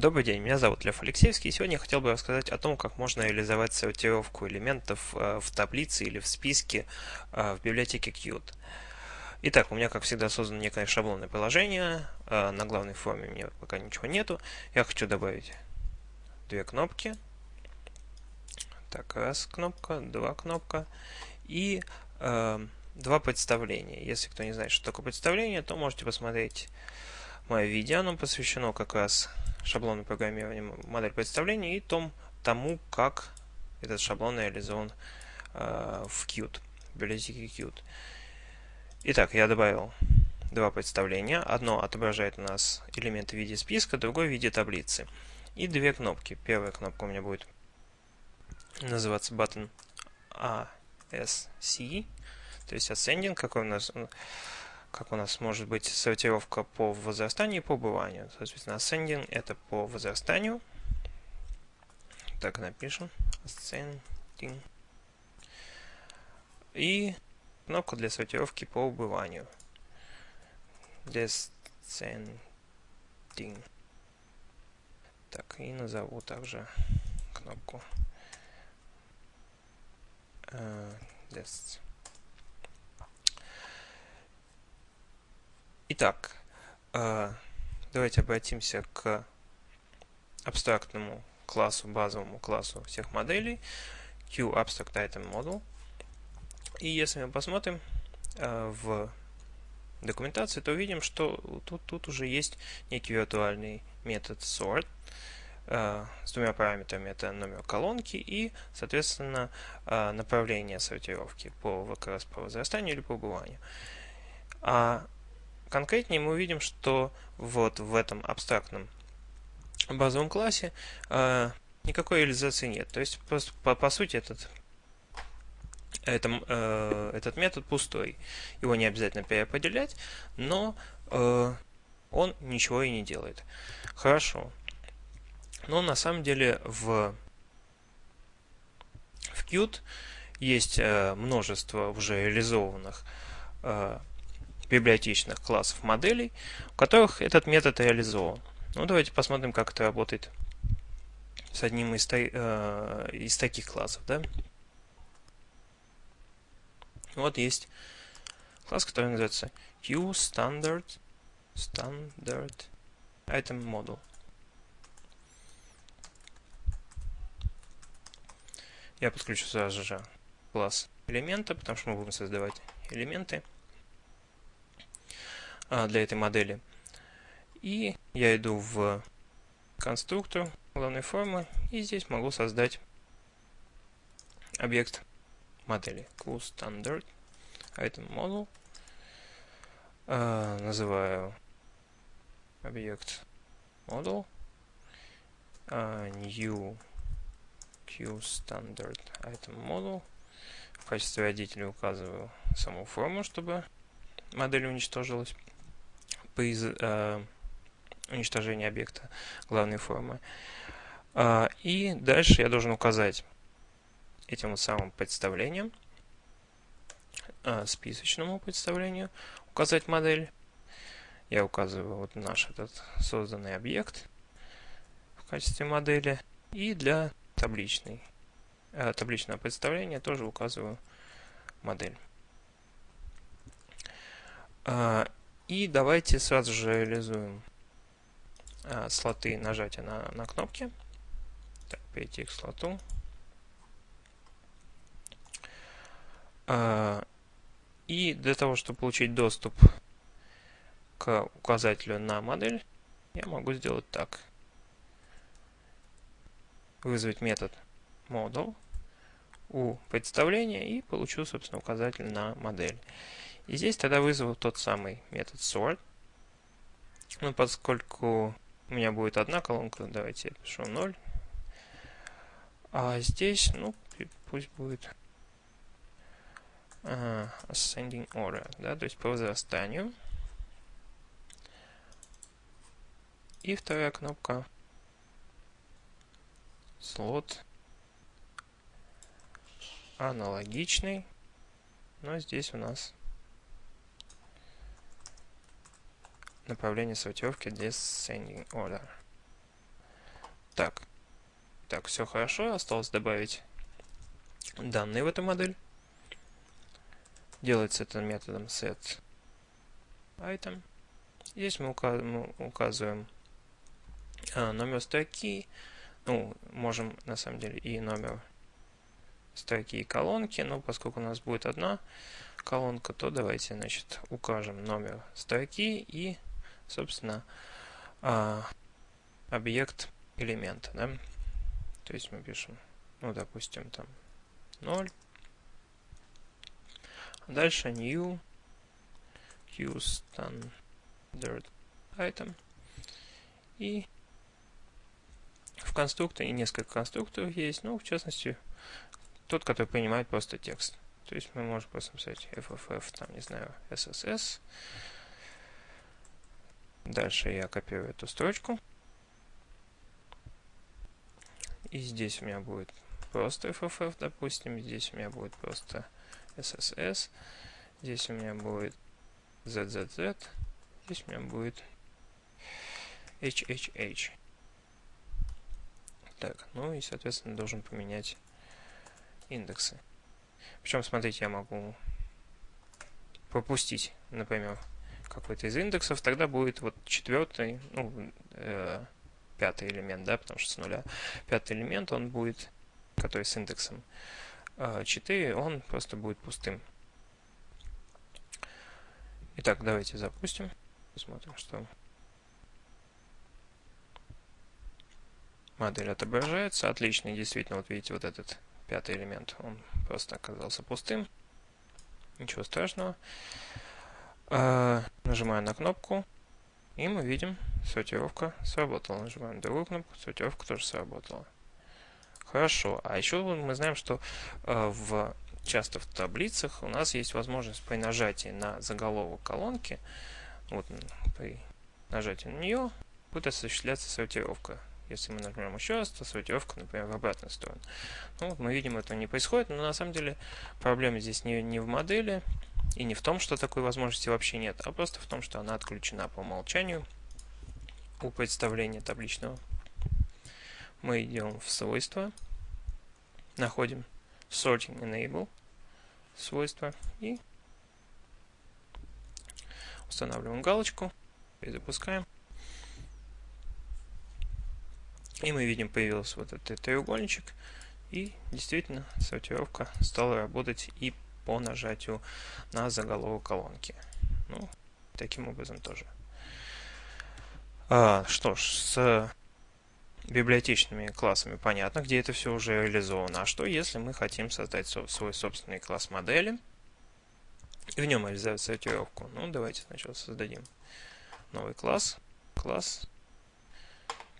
Добрый день, меня зовут Лев Алексеевский, и сегодня я хотел бы рассказать о том, как можно реализовать сортировку элементов э, в таблице или в списке э, в библиотеке Qt. Итак, у меня, как всегда, создано некое шаблонное приложение, э, на главной форме у меня пока ничего нету. Я хочу добавить две кнопки. Так, раз кнопка, два кнопка и два представления. Если кто не знает, что такое представление, то можете посмотреть мое видео, оно посвящено как раз шаблону программирования модель представления и том, тому, как этот шаблон реализован э, в Qt, в библиотеке Qt. Итак, я добавил два представления. Одно отображает у нас элементы в виде списка, другое в виде таблицы. И две кнопки. Первая кнопка у меня будет называться button ASC, то есть ascending, какой у нас как у нас может быть сортировка по возрастанию и по убыванию. Соответственно, ascending это по возрастанию. Так напишем. Ascending. И кнопка для сортировки по убыванию. Descending. Так, и назову также кнопку uh, Итак, э, давайте обратимся к абстрактному классу, базовому классу всех моделей, QAbstractItemModel. И если мы посмотрим э, в документации, то увидим, что тут, тут уже есть некий виртуальный метод sort э, с двумя параметрами. Это номер колонки и, соответственно, направление сортировки по, раз по возрастанию или по убыванию. А Конкретнее мы увидим, что вот в этом абстрактном базовом классе э, никакой реализации нет. То есть, просто, по, по сути, этот, это, э, этот метод пустой. Его не обязательно переопределять, но э, он ничего и не делает. Хорошо. Но на самом деле в, в Qt есть э, множество уже реализованных э, библиотечных классов моделей, у которых этот метод реализован. Ну, давайте посмотрим, как это работает с одним из, э, из таких классов. Да? Вот есть класс, который называется QStandard Standard Item Model. Я подключу сразу же класс элемента, потому что мы будем создавать элементы. А, для этой модели. И я иду в конструктор главной формы и здесь могу создать объект модели QStandard item model. Uh, называю объект model uh, new QStandard item model. В качестве родителя указываю саму форму, чтобы модель уничтожилась по из, э, уничтожения объекта главной формы. Э, и дальше я должен указать этим вот самым представлением, э, списочному представлению, указать модель. Я указываю вот наш этот созданный объект в качестве модели. И для табличной, э, табличного представления тоже указываю модель. И давайте сразу же реализуем а, слоты нажатия на, на кнопки. Так, перейти к слоту. А, и для того, чтобы получить доступ к указателю на модель, я могу сделать так. Вызвать метод model у представления и получу, собственно, указатель на модель. И здесь тогда вызову тот самый метод sort. Ну, поскольку у меня будет одна колонка, давайте я пишу 0. А здесь, ну, пусть будет uh, ascending order, да, то есть по возрастанию. И вторая кнопка слот аналогичный, но здесь у нас направление сортировки descending order. Так. Так, все хорошо. Осталось добавить данные в эту модель. Делается это методом set item. Здесь мы, указываем а, номер строки. Ну, можем на самом деле и номер строки и колонки, но поскольку у нас будет одна колонка, то давайте, значит, укажем номер строки и, собственно, а, объект элемента, да? То есть мы пишем, ну, допустим, там 0. Дальше new standard item. И в конструкторе несколько конструкторов есть, ну, в частности, тот, который принимает просто текст. То есть мы можем просто написать FFF, там, не знаю, SSS. Дальше я копирую эту строчку. И здесь у меня будет просто FFF, допустим. Здесь у меня будет просто SSS. Здесь у меня будет ZZZ. Здесь у меня будет HHH. Так, ну и, соответственно, должен поменять индексы. Причем, смотрите, я могу пропустить, например, какой-то из индексов, тогда будет вот четвертый, ну, э, пятый элемент, да, потому что с нуля пятый элемент, он будет, который с индексом э, 4, он просто будет пустым. Итак, давайте запустим, посмотрим, что модель отображается. Отлично, действительно, вот видите, вот этот пятый элемент, он просто оказался пустым. Ничего страшного. А, нажимаю на кнопку, и мы видим, сортировка сработала. Нажимаем другую кнопку, сортировка тоже сработала. Хорошо. А еще мы знаем, что э, в, часто в таблицах у нас есть возможность при нажатии на заголовок колонки, вот при нажатии на нее будет осуществляться сортировка если мы нажмем еще раз, то сортировка, например, в обратную сторону. Ну, вот мы видим, это не происходит, но на самом деле проблема здесь не, не в модели и не в том, что такой возможности вообще нет, а просто в том, что она отключена по умолчанию у представления табличного. Мы идем в свойства, находим Sorting Enable свойства и устанавливаем галочку и запускаем. И мы видим, появился вот этот треугольничек. И действительно сортировка стала работать и по нажатию на заголовок колонки. Ну, таким образом тоже. А, что ж, с библиотечными классами понятно, где это все уже реализовано. А что, если мы хотим создать свой собственный класс модели и в нем реализовать сортировку? Ну, давайте сначала создадим новый класс. Класс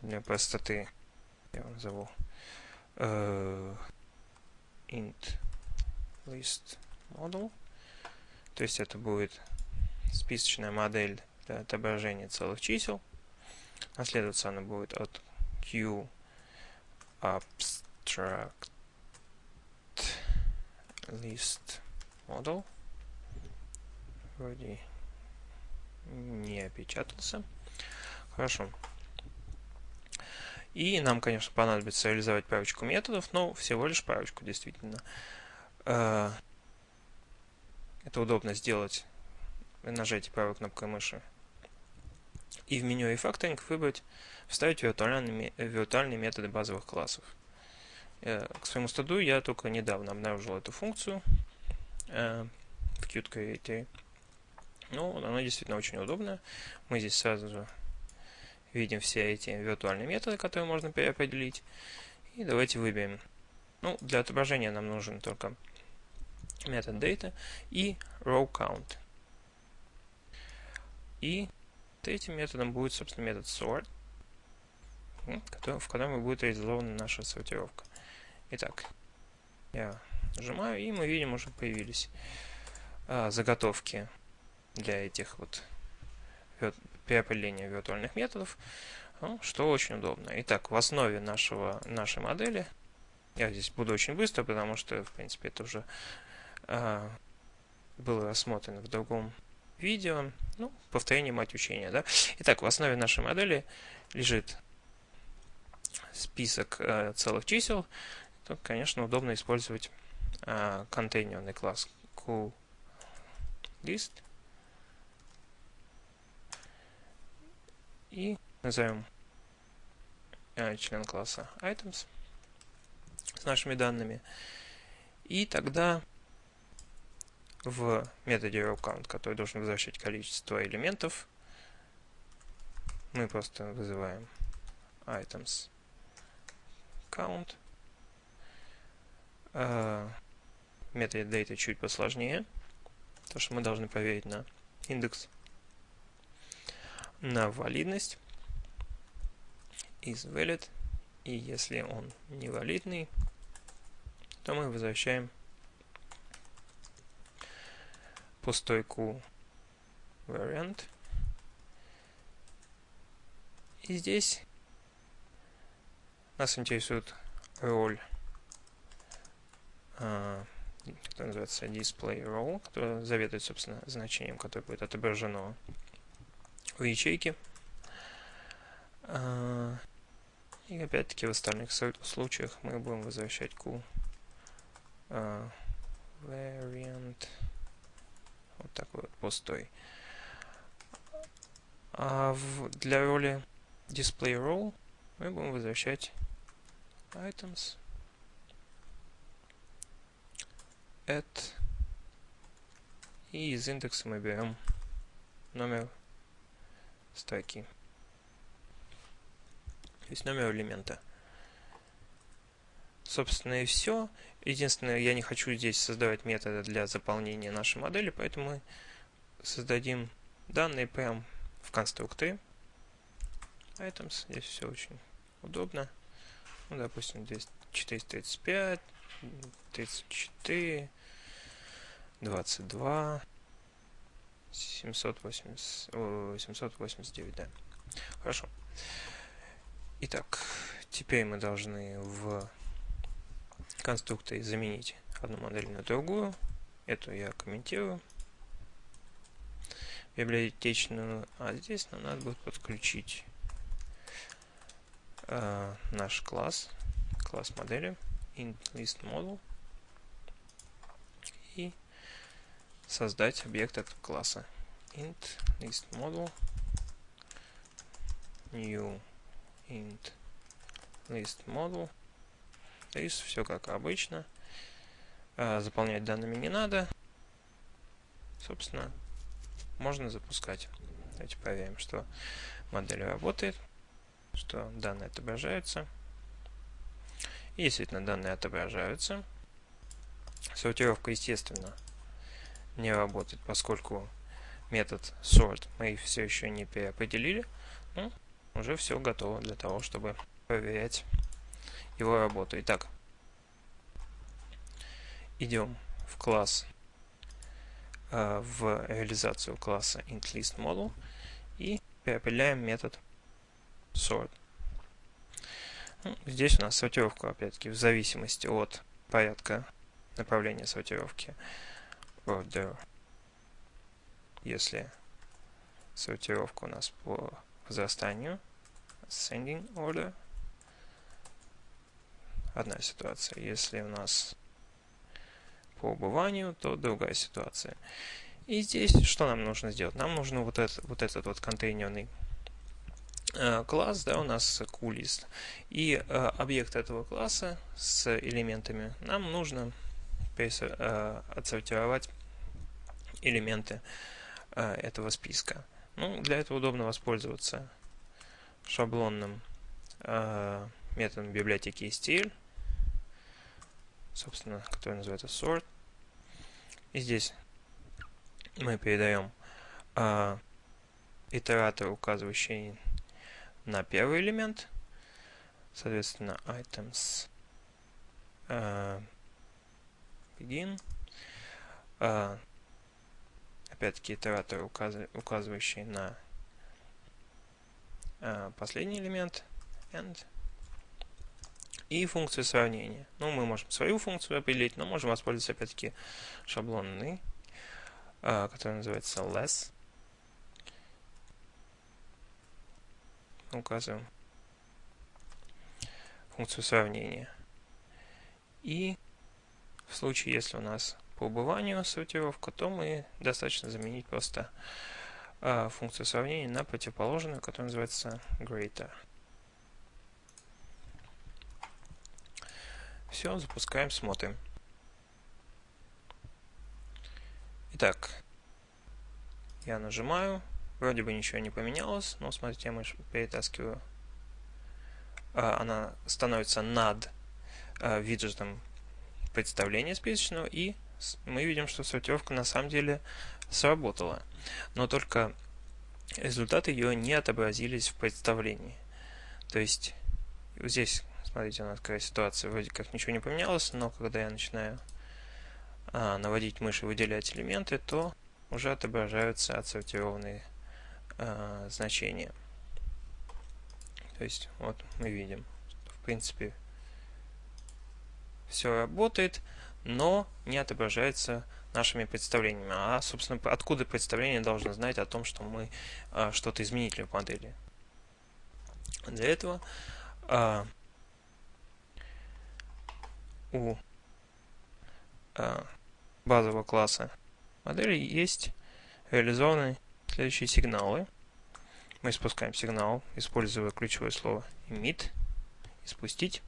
для простоты я его назову uh, int list model. То есть это будет списочная модель для отображения целых чисел. Наследоваться она будет от q abstract list model. Вроде не опечатался. Хорошо. И нам, конечно, понадобится реализовать парочку методов, но всего лишь парочку, действительно. Это удобно сделать при нажатии правой кнопкой мыши. И в меню Refactoring выбрать «Вставить виртуальные, виртуальные методы базовых классов». Э, к своему стыду я только недавно обнаружил эту функцию э, в Qt Creator. Ну, она действительно очень удобная. Мы здесь сразу же видим все эти виртуальные методы, которые можно переопределить. И давайте выберем. Ну, для отображения нам нужен только метод data и row count. И третьим методом будет, собственно, метод sort, в котором будет реализована наша сортировка. Итак, я нажимаю, и мы видим, уже появились а, заготовки для этих вот при определении виртуальных методов, ну, что очень удобно. Итак, в основе нашего, нашей модели, я здесь буду очень быстро, потому что, в принципе, это уже э, было рассмотрено в другом видео. Ну, повторение мать учения, да. Итак, в основе нашей модели лежит список э, целых чисел, то, конечно, удобно использовать э, контейнерный класс QList и назовем э, член класса items с нашими данными. И тогда в методе rowCount, который должен возвращать количество элементов, мы просто вызываем items count. Uh, метод data чуть посложнее, потому что мы должны проверить на индекс, на валидность. Is valid, и если он невалидный, то мы возвращаем пустой q variant. И здесь нас интересует роль, а, который называется display role, который заведует, собственно, значением, которое будет отображено в ячейке. А, и опять-таки в остальных случаях мы будем возвращать q uh, variant вот такой вот пустой. А в, для роли display role мы будем возвращать items add и из индекса мы берем номер строки. То есть номер элемента. Собственно и все. Единственное, я не хочу здесь создавать методы для заполнения нашей модели, поэтому мы создадим данные прямо в конструкторе. Items. Здесь все очень удобно. Ну, допустим, здесь 435, 34, 22, 780, о, 789, да. Хорошо. Итак, теперь мы должны в конструкторе заменить одну модель на другую. Эту я комментирую. Библиотечную. А здесь нам надо будет подключить э, наш класс, класс модели, int list model и создать объект этого класса. int list model new int list model Is все как обычно. А, заполнять данными не надо. Собственно, можно запускать. Давайте проверим, что модель работает, что данные отображаются. И действительно, данные отображаются. Сортировка, естественно, не работает, поскольку метод sort мы все еще не переопределили. Ну, уже все готово для того, чтобы проверять его работу. Итак, идем в класс, э, в реализацию класса IntListModel и переопределяем метод sort. Ну, здесь у нас сортировка, опять-таки, в зависимости от порядка направления сортировки order. Если сортировка у нас по возрастанию, ascending order, одна ситуация. Если у нас по убыванию, то другая ситуация. И здесь что нам нужно сделать? Нам нужно вот, это, вот этот вот контейнерный э, класс, да, у нас QList. И э, объект этого класса с элементами нам нужно э, отсортировать элементы э, этого списка. Ну, для этого удобно воспользоваться шаблонным методом библиотеки STL собственно, который называется sort. И здесь мы передаем э, итератор, указывающий на первый элемент, соответственно, items э, begin. Э, опять-таки итератор, указ, указывающий на э, последний элемент end и функцию сравнения. Ну, мы можем свою функцию определить, но можем воспользоваться опять-таки шаблонной, а, который называется less. Указываем функцию сравнения. И в случае, если у нас по убыванию сортировка, то мы достаточно заменить просто э, функцию сравнения на противоположную, которая называется greater. Все, запускаем, смотрим. Итак, я нажимаю, вроде бы ничего не поменялось, но смотрите, я мышь перетаскиваю. А, она становится над а, виджетом представления списочного, и мы видим, что сортировка на самом деле сработала. Но только результаты ее не отобразились в представлении. То есть здесь Смотрите, у нас какая ситуация. Вроде как ничего не поменялось, но когда я начинаю а, наводить мышь и выделять элементы, то уже отображаются отсортированные а, значения. То есть, вот мы видим, что, в принципе, все работает, но не отображается нашими представлениями. А, собственно, откуда представление должно знать о том, что мы а, что-то изменили в модели. Для этого а, у э, базового класса модели есть реализованы следующие сигналы. Мы спускаем сигнал, используя ключевое слово emit, и спустить.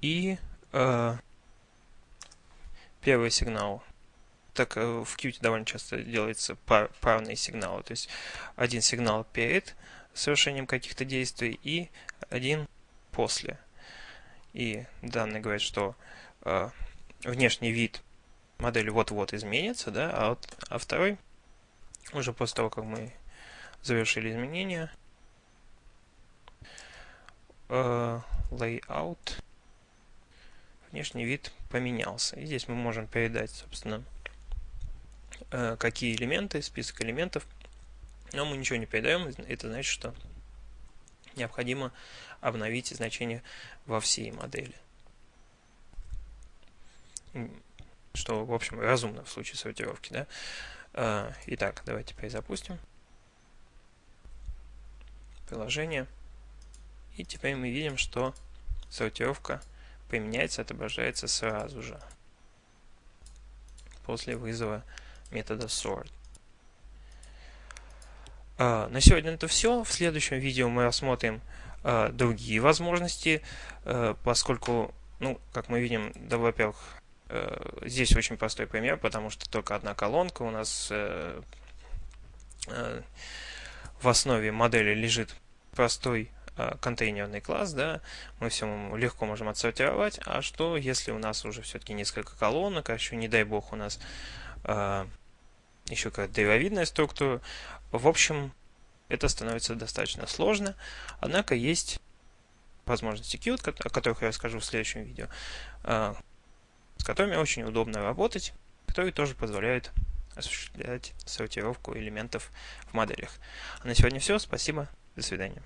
И э, первый сигнал. Так э, в Qt довольно часто делается пар, парные сигналы. То есть один сигнал перед совершением каких-то действий и один после и данные говорят, что э, внешний вид модели вот-вот изменится, да, а, вот, а второй, уже после того, как мы завершили изменения, э, layout, внешний вид поменялся. И здесь мы можем передать, собственно, э, какие элементы, список элементов, но мы ничего не передаем, это значит, что необходимо обновить значение во всей модели. Что, в общем, разумно в случае сортировки. Да? А, итак, давайте перезапустим приложение. И теперь мы видим, что сортировка применяется, отображается сразу же после вызова метода sort. А, на сегодня это все. В следующем видео мы рассмотрим а, другие возможности, а, поскольку, ну, как мы видим, да, во-первых, здесь очень простой пример, потому что только одна колонка у нас в основе модели лежит простой контейнерный класс, да, мы все легко можем отсортировать, а что если у нас уже все-таки несколько колонок, а еще, не дай бог, у нас еще какая-то древовидная структура. В общем, это становится достаточно сложно, однако есть возможности Qt, о которых я расскажу в следующем видео, а, с которыми очень удобно работать, которые тоже позволяют осуществлять сортировку элементов в моделях. А на сегодня все. Спасибо. До свидания.